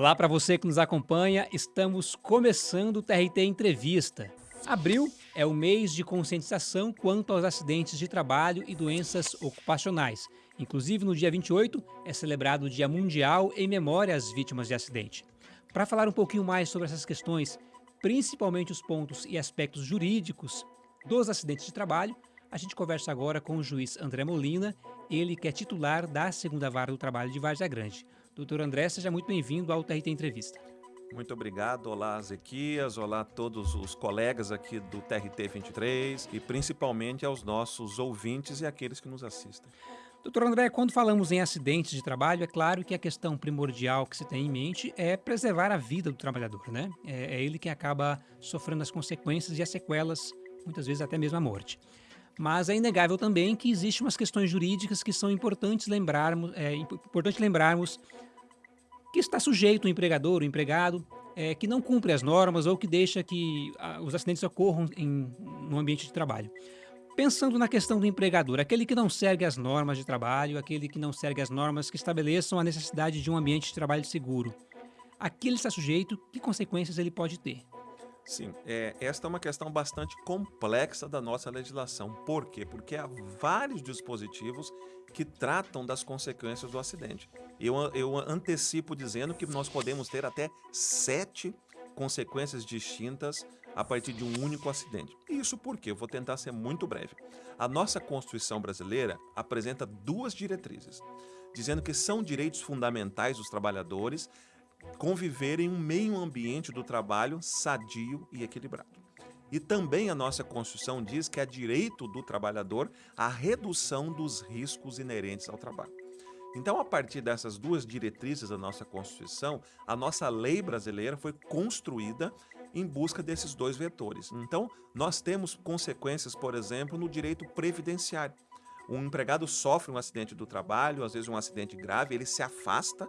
Olá para você que nos acompanha, estamos começando o TRT Entrevista. Abril é o mês de conscientização quanto aos acidentes de trabalho e doenças ocupacionais. Inclusive, no dia 28 é celebrado o Dia Mundial em memória às vítimas de acidente. Para falar um pouquinho mais sobre essas questões, principalmente os pontos e aspectos jurídicos dos acidentes de trabalho, a gente conversa agora com o juiz André Molina, ele que é titular da segunda vara do trabalho de Várzea Grande. Doutor André, seja muito bem-vindo ao TRT Entrevista. Muito obrigado. Olá, Zequias. Olá a todos os colegas aqui do TRT 23 e principalmente aos nossos ouvintes e aqueles que nos assistem. Doutor André, quando falamos em acidentes de trabalho, é claro que a questão primordial que se tem em mente é preservar a vida do trabalhador, né? É, é ele quem acaba sofrendo as consequências e as sequelas, muitas vezes até mesmo a morte. Mas é inegável também que existem umas questões jurídicas que são importantes lembrarmos, é importante lembrarmos que está sujeito o empregador, o empregado, é, que não cumpre as normas ou que deixa que a, os acidentes ocorram em, no ambiente de trabalho. Pensando na questão do empregador, aquele que não segue as normas de trabalho, aquele que não segue as normas que estabeleçam a necessidade de um ambiente de trabalho seguro, aquele está sujeito, que consequências ele pode ter? Sim, é, esta é uma questão bastante complexa da nossa legislação. Por quê? Porque há vários dispositivos que tratam das consequências do acidente. Eu, eu antecipo dizendo que nós podemos ter até sete consequências distintas a partir de um único acidente. Isso porque eu vou tentar ser muito breve. A nossa Constituição brasileira apresenta duas diretrizes, dizendo que são direitos fundamentais dos trabalhadores conviver em um meio ambiente do trabalho sadio e equilibrado. E também a nossa Constituição diz que é direito do trabalhador a redução dos riscos inerentes ao trabalho. Então, a partir dessas duas diretrizes da nossa Constituição, a nossa lei brasileira foi construída em busca desses dois vetores. Então, nós temos consequências, por exemplo, no direito previdenciário. Um empregado sofre um acidente do trabalho, às vezes um acidente grave, ele se afasta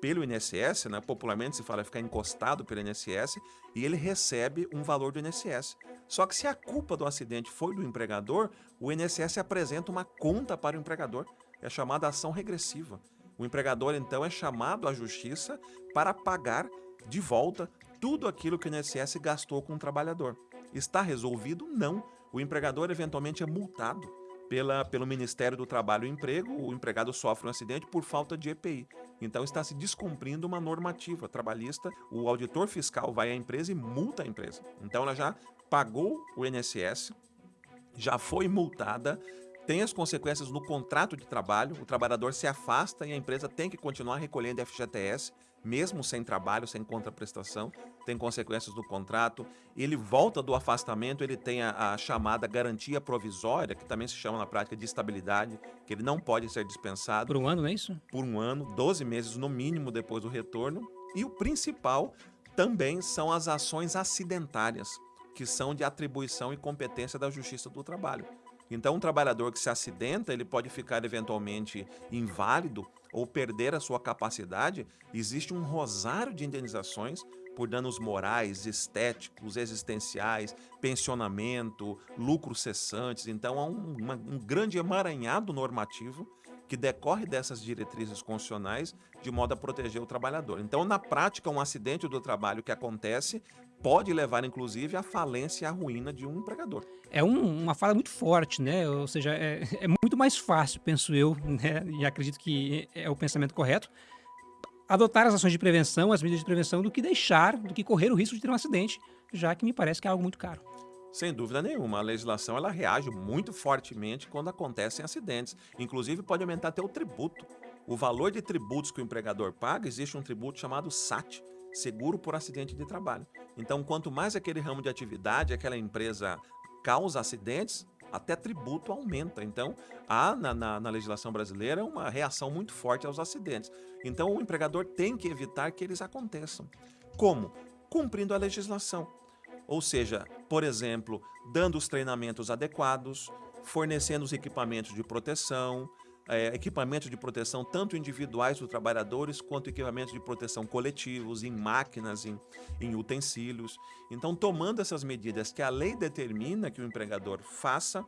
pelo INSS, né? popularmente se fala ficar encostado pelo INSS, e ele recebe um valor do INSS. Só que se a culpa do acidente foi do empregador, o INSS apresenta uma conta para o empregador, é chamada ação regressiva. O empregador, então, é chamado à justiça para pagar de volta tudo aquilo que o INSS gastou com o trabalhador. Está resolvido? Não. O empregador eventualmente é multado pela, pelo Ministério do Trabalho e Emprego, o empregado sofre um acidente por falta de EPI. Então está se descumprindo uma normativa trabalhista, o auditor fiscal vai à empresa e multa a empresa. Então ela já pagou o INSS, já foi multada, tem as consequências no contrato de trabalho, o trabalhador se afasta e a empresa tem que continuar recolhendo FGTS, mesmo sem trabalho, sem contraprestação, tem consequências do contrato. Ele volta do afastamento, ele tem a, a, chamada garantia provisória, que também se chama na prática de estabilidade, que ele não pode ser dispensado. Por um ano, não é isso? Por um ano, 12 meses no mínimo depois do retorno. E o principal também são as ações acidentárias, que são de atribuição e competência da Justiça do Trabalho. Então, um trabalhador que se acidenta, ele pode ficar eventualmente inválido ou perder a sua capacidade. Existe um rosário de indenizações por danos morais, estéticos, existenciais, pensionamento, lucros cessantes. Então, há um, uma, um grande emaranhado normativo que decorre dessas diretrizes constitucionais de modo a proteger o trabalhador. Então, na prática, um acidente do trabalho que acontece pode levar, inclusive, à falência e à ruína de um empregador. É um, uma fala muito forte, né? Ou seja, é, é, muito mais fácil, penso eu, né? e acredito que é o pensamento correto, adotar as ações de prevenção, as medidas de prevenção, do que deixar, do que correr o risco de ter um acidente, já que me parece que é algo muito caro. Sem dúvida nenhuma, a legislação ela reage muito fortemente quando acontecem acidentes. Inclusive pode aumentar até o tributo. O valor de tributos que o empregador paga, existe um tributo chamado SAT, Seguro por Acidente de Trabalho. Então, quanto mais aquele ramo de atividade, aquela empresa causa acidentes, até tributo aumenta. Então, há na, na, na, legislação brasileira uma reação muito forte aos acidentes. Então, o empregador tem que evitar que eles aconteçam. Como? Cumprindo a legislação. Ou seja, por exemplo, dando os treinamentos adequados, fornecendo os equipamentos de proteção, é, equipamentos de proteção tanto individuais dos trabalhadores quanto equipamentos de proteção coletivos, em máquinas, em, em utensílios. Então, tomando essas medidas que a lei determina que o empregador faça,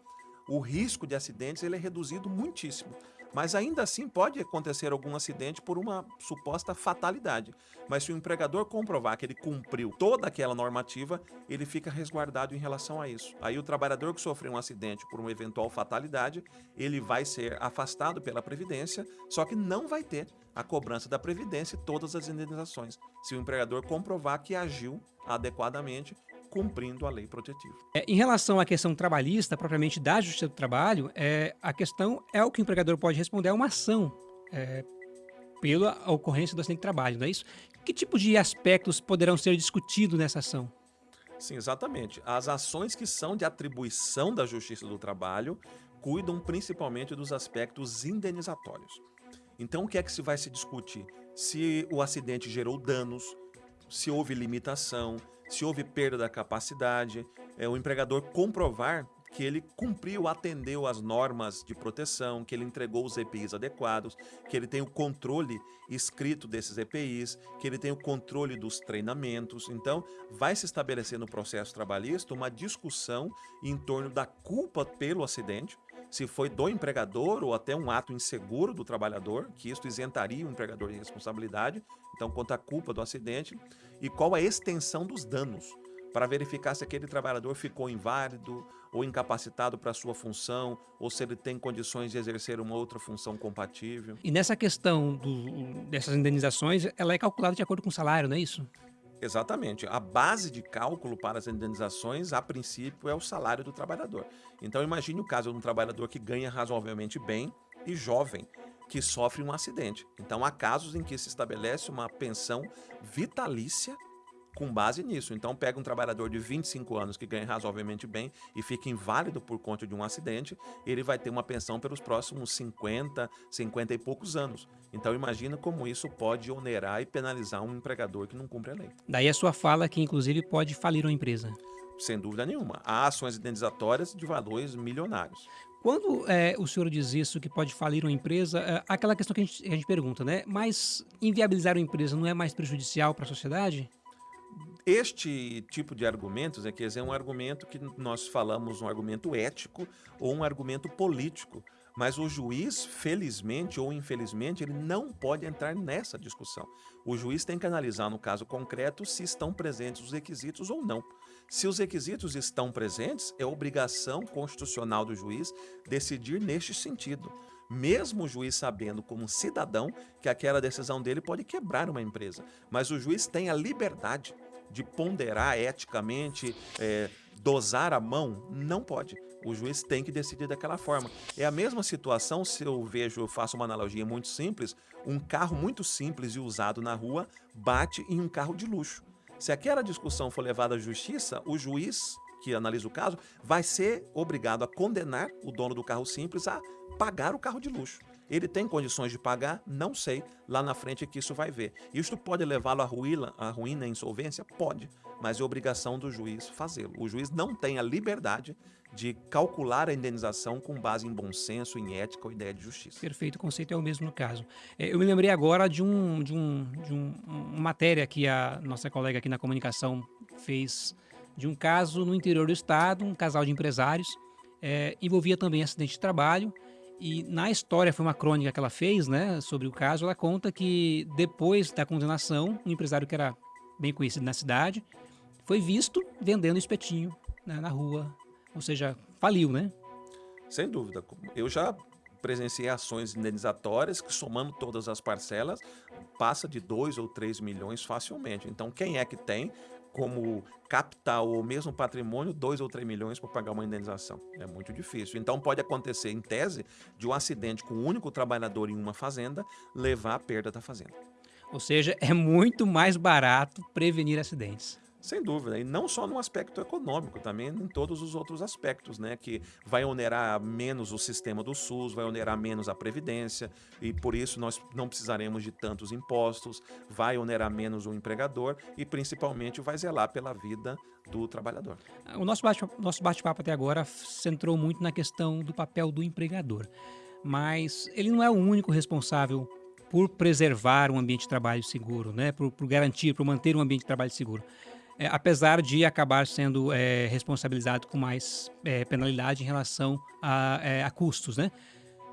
o risco de acidentes ele é reduzido muitíssimo. Mas ainda assim pode acontecer algum acidente por uma suposta fatalidade. Mas se o empregador comprovar que ele cumpriu toda aquela normativa, ele fica resguardado em relação a isso. Aí o trabalhador que sofreu um acidente por uma eventual fatalidade, ele vai ser afastado pela Previdência, só que não vai ter a cobrança da Previdência e todas as indenizações, se o empregador comprovar que agiu adequadamente cumprindo a lei protetiva. É, em relação à questão trabalhista, propriamente da Justiça do Trabalho, é, a questão é o que o empregador pode responder a uma ação é, pela ocorrência do acidente de trabalho, não é isso? Que tipo de aspectos poderão ser discutidos nessa ação? Sim, exatamente. As ações que são de atribuição da Justiça do Trabalho cuidam principalmente dos aspectos indenizatórios. Então, o que é que se vai se discutir? Se o acidente gerou danos, se houve limitação, se houve perda da capacidade, é, o empregador comprovar que ele cumpriu, atendeu às normas de proteção, que ele entregou os EPIs adequados, que ele tem o controle escrito desses EPIs, que ele tem o controle dos treinamentos. Então, vai se estabelecer no processo trabalhista uma discussão em torno da culpa pelo acidente, se foi do empregador ou até um ato inseguro do trabalhador, que isso isentaria o empregador de responsabilidade, então quanto à culpa do acidente, e qual a extensão dos danos, para verificar se aquele trabalhador ficou inválido ou incapacitado para sua função, ou se ele tem condições de exercer uma outra função compatível. E nessa questão do, dessas indenizações, ela é calculada de acordo com o salário, não é isso? Exatamente. A base de cálculo para as indenizações, a princípio, é o salário do trabalhador. Então, imagine o caso de um trabalhador que ganha razoavelmente bem e jovem, que sofre um acidente. Então, há casos em que se estabelece uma pensão vitalícia com base nisso. Então, pega um trabalhador de 25 anos que ganha razoavelmente bem e fica inválido por conta de um acidente, ele vai ter uma pensão pelos próximos 50, 50 e poucos anos. Então, imagina como isso pode onerar e penalizar um empregador que não cumpre a lei. Daí a sua fala que, inclusive, pode falir uma empresa. Sem dúvida nenhuma. Há ações indenizatórias de valores milionários. Quando é, o senhor diz isso, que pode falir uma empresa, é, aquela questão que a, gente, a gente pergunta, né? Mas inviabilizar uma empresa não é mais prejudicial para a sociedade? Este tipo de argumentos é que é um argumento que nós falamos um argumento ético ou um argumento político, mas o juiz, felizmente ou infelizmente, ele não pode entrar nessa discussão. O juiz tem que analisar no caso concreto se estão presentes os requisitos ou não. Se os requisitos estão presentes, é obrigação constitucional do juiz decidir neste sentido mesmo o juiz sabendo como cidadão que aquela decisão dele pode quebrar uma empresa. Mas o juiz tem a liberdade de ponderar eticamente, é, dosar a mão, não pode. O juiz tem que decidir daquela forma. É a mesma situação se eu vejo, eu faço uma analogia muito simples, um carro muito simples e usado na rua bate em um carro de luxo. Se aquela discussão for levada à justiça, o juiz que analisa o caso vai ser obrigado a condenar o dono do carro simples a pagar o carro de luxo. Ele tem condições de pagar? Não sei. Lá na frente é que isso vai ver. Isto pode levá-lo à ruína, à ruína, à insolvência? Pode. Mas é obrigação do juiz fazê-lo. O juiz não tem a liberdade de calcular a indenização com base em bom senso, em ética ou ideia de justiça. Perfeito, o conceito é o mesmo no caso. É, eu me lembrei agora de, um, de, um, de um, uma matéria que a nossa colega aqui na comunicação fez de um caso no interior do estado, um casal de empresários, é, envolvia também acidente de trabalho, e na história, foi uma crônica que ela fez, né, sobre o caso, ela conta que depois da condenação, um empresário que era bem conhecido na cidade, foi visto vendendo espetinho né, na rua, ou seja, faliu, né? Sem dúvida. Eu já presenciei ações indenizatórias que, somando todas as parcelas, passa de 2 ou 3 milhões facilmente. Então, quem é que tem como capital ou mesmo patrimônio 2 ou 3 milhões para pagar uma indenização. É muito difícil. Então pode acontecer, em tese, de um acidente com um único trabalhador em uma fazenda levar à perda da fazenda. Ou seja, é muito mais barato prevenir acidentes. Sem dúvida, e não só no aspecto econômico, também em todos os outros aspectos, né? Que vai onerar menos o sistema do SUS, vai onerar menos a Previdência, e por isso nós não precisaremos de tantos impostos, vai onerar menos o empregador e principalmente vai zelar pela vida do trabalhador. O nosso bate-papo até agora centrou muito na questão do papel do empregador, mas ele não é o único responsável por preservar um ambiente de trabalho seguro, né? por, por garantir, por manter um ambiente de trabalho seguro é, apesar de acabar sendo é, responsabilizado com mais é, penalidade em relação a, é, a, custos, né?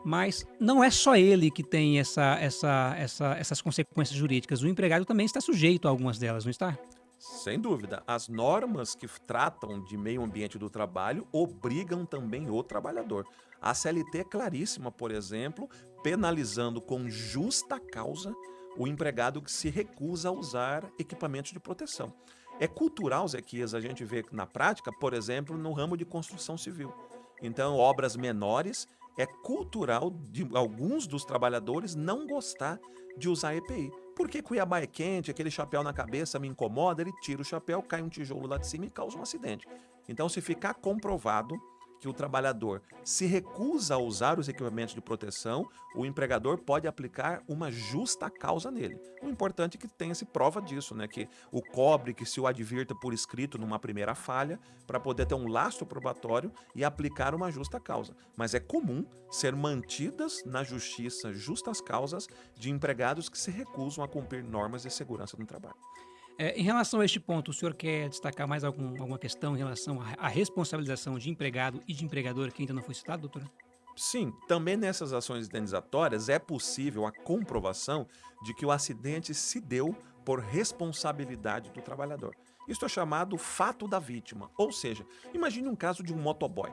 Mas não é só ele que tem essa, essa, essa, essas consequências jurídicas. O empregado também está sujeito a algumas delas, não está? Sem dúvida. As normas que tratam de meio ambiente do trabalho obrigam também o trabalhador. A CLT é claríssima, por exemplo, penalizando com justa causa o empregado que se recusa a usar equipamentos de proteção. É cultural, Zequias, a gente vê na prática, por exemplo, no ramo de construção civil. Então, obras menores, é cultural de alguns dos trabalhadores não gostar de usar EPI. Porque Cuiabá é quente, aquele chapéu na cabeça me incomoda, ele tira o chapéu, cai um tijolo lá de cima e causa um acidente. Então, se ficar comprovado que o trabalhador se recusa a usar os equipamentos de proteção, o empregador pode aplicar uma justa causa nele. O importante é que tenha-se prova disso, né? que o cobre, que se o advirta por escrito numa primeira falha, para poder ter um lastro probatório e aplicar uma justa causa. Mas é comum ser mantidas na justiça justas causas de empregados que se recusam a cumprir normas de segurança no trabalho. É, em relação a este ponto, o senhor quer destacar mais algum, alguma questão em relação à responsabilização de empregado e de empregador que ainda não foi citado, doutora? Sim, também nessas ações indenizatórias é possível a comprovação de que o acidente se deu por responsabilidade do trabalhador. Isto é chamado fato da vítima, ou seja, imagine um caso de um motoboy.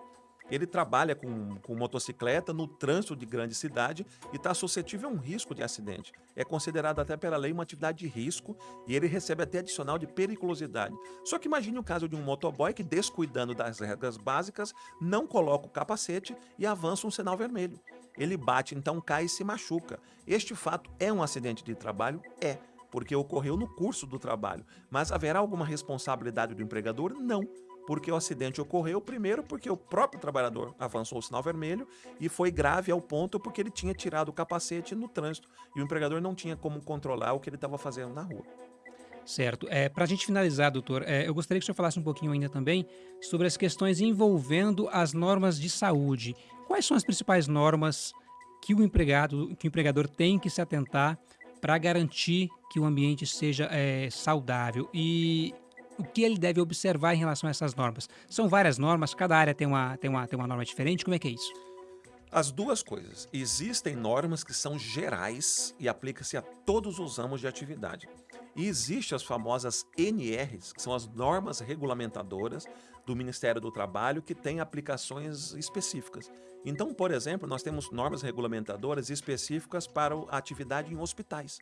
Ele trabalha com, com motocicleta no trânsito de grande cidade e está suscetível a um risco de acidente. É considerado até pela lei uma atividade de risco e ele recebe até adicional de periculosidade. Só que imagine o caso de um motoboy que, descuidando das regras básicas, não coloca o capacete e avança um sinal vermelho. Ele bate, então cai e se machuca. Este fato é um acidente de trabalho? É porque ocorreu no curso do trabalho. Mas haverá alguma responsabilidade do empregador? Não porque o acidente ocorreu, primeiro porque o próprio trabalhador avançou o sinal vermelho e foi grave ao ponto porque ele tinha tirado o capacete no trânsito e o empregador não tinha como controlar o que ele estava fazendo na rua. Certo. É, Para a gente finalizar, doutor, é, eu gostaria que o senhor falasse um pouquinho ainda também sobre as questões envolvendo as normas de saúde. Quais são as principais normas que o empregado, que o empregador tem que se atentar para garantir que o ambiente seja é, saudável? E o que ele deve observar em relação a essas normas? São várias normas, cada área tem uma, tem uma, tem uma norma diferente, como é que é isso? As duas coisas. Existem normas que são gerais e aplicam-se a todos os ramos de atividade. E existem as famosas NRs, que são as normas regulamentadoras do Ministério do Trabalho, que têm aplicações específicas. Então, por exemplo, nós temos normas regulamentadoras específicas para a atividade em hospitais.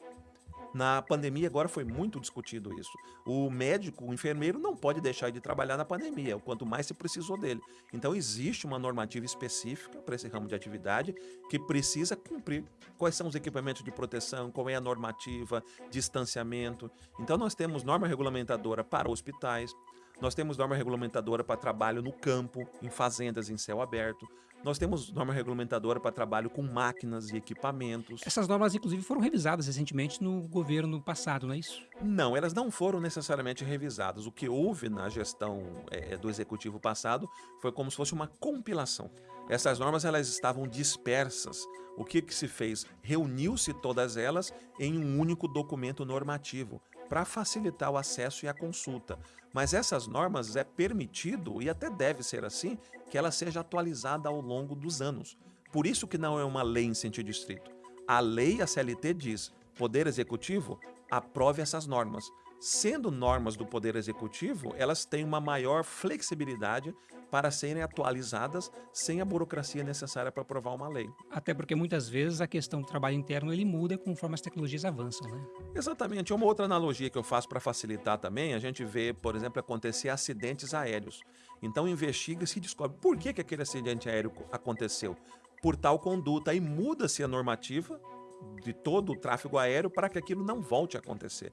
Na pandemia agora foi muito discutido isso. O médico, o enfermeiro não pode deixar de trabalhar na pandemia, o quanto mais se precisou dele. Então existe uma normativa específica para esse ramo de atividade que precisa cumprir. Quais são os equipamentos de proteção, qual é a normativa, distanciamento. Então nós temos norma regulamentadora para hospitais, nós temos norma regulamentadora para trabalho no campo, em fazendas em céu aberto. Nós temos norma regulamentadora para trabalho com máquinas e equipamentos. Essas normas, inclusive, foram revisadas recentemente no governo passado, não é isso? Não, elas não foram necessariamente revisadas. O que houve na gestão é, do executivo passado foi como se fosse uma compilação. Essas normas elas estavam dispersas. O que, que se fez? Reuniu-se todas elas em um único documento normativo para facilitar o acesso e a consulta. Mas essas normas é permitido, e até deve ser assim, que ela seja atualizada ao longo dos anos. Por isso que não é uma lei em sentido estrito. A lei, a CLT diz, Poder Executivo, aprove essas normas. Sendo normas do Poder Executivo, elas têm uma maior flexibilidade para serem atualizadas sem a burocracia necessária para aprovar uma lei. Até porque muitas vezes a questão do trabalho interno ele muda conforme as tecnologias avançam, né? Exatamente. Uma outra analogia que eu faço para facilitar também, a gente vê, por exemplo, acontecer acidentes aéreos. Então investiga-se e descobre por que, que aquele acidente aéreo aconteceu. Por tal conduta, aí muda-se a normativa de todo o tráfego aéreo para que aquilo não volte a acontecer.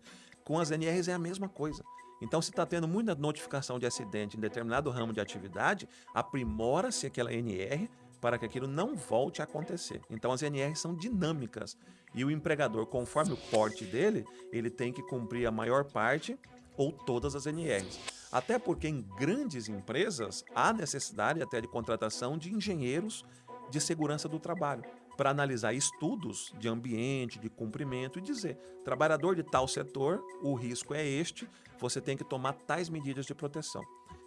Com as NRs é a mesma coisa. Então, se está tendo muita notificação de acidente em determinado ramo de atividade, aprimora-se aquela NR para que aquilo não volte a acontecer. Então, as NRs são dinâmicas e o empregador, conforme o porte dele, ele tem que cumprir a maior parte ou todas as NRs. Até porque em grandes empresas há necessidade até de contratação de engenheiros de segurança do trabalho para analisar estudos de ambiente, de cumprimento e dizer, trabalhador de tal setor, o risco é este, você tem que tomar tais medidas de proteção.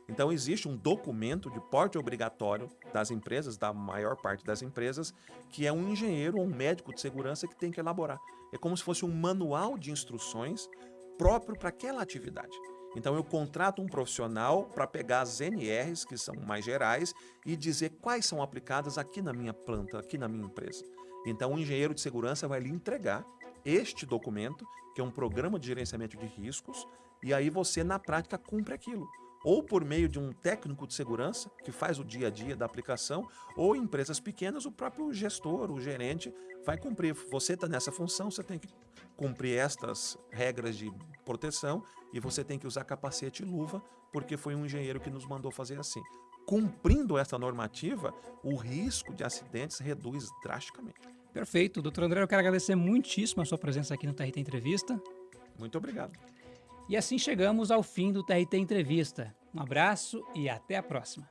Então existe um documento de porte obrigatório das empresas, da maior parte das empresas, que é um engenheiro ou um médico de segurança que tem que elaborar. É como se fosse um manual de instruções próprio para aquela atividade. Então eu contrato um profissional para pegar as NRs, que são mais gerais, e dizer quais são aplicadas aqui na minha planta, aqui na minha empresa. Então o engenheiro de segurança vai lhe entregar este documento, que é um programa de gerenciamento de riscos, e aí você na prática cumpre aquilo. Ou por meio de um técnico de segurança que faz o dia a dia da aplicação, ou em empresas pequenas, o próprio gestor, o gerente, vai cumprir. Você está nessa função, você tem que cumprir estas regras de proteção e você tem que usar capacete e luva, porque foi um engenheiro que nos mandou fazer assim. Cumprindo essa normativa, o risco de acidentes reduz drasticamente. Perfeito. Doutor André, eu quero agradecer muitíssimo a sua presença aqui no TRT Entrevista. Muito obrigado. E assim chegamos ao fim do TRT Entrevista. Um abraço e até a próxima.